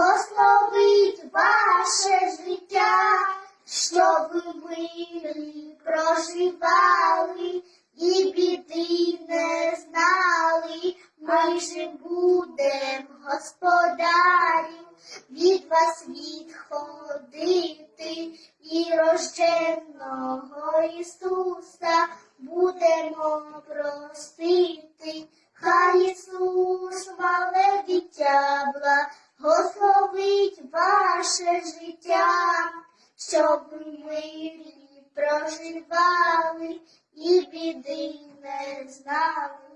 благословить ваше життя, щоб ви мирі проживали і біди не знали, ми же будем господарів, від вас відходити і рожденного Ісуса будемо простити. Хай Ісус, мале дитя, благословить ваше життя, щоб ми проживали і біди не знали.